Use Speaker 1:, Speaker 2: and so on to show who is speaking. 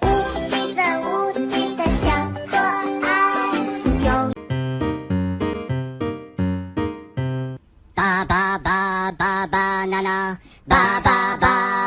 Speaker 1: 无敌的无敌的小可爱。
Speaker 2: ba。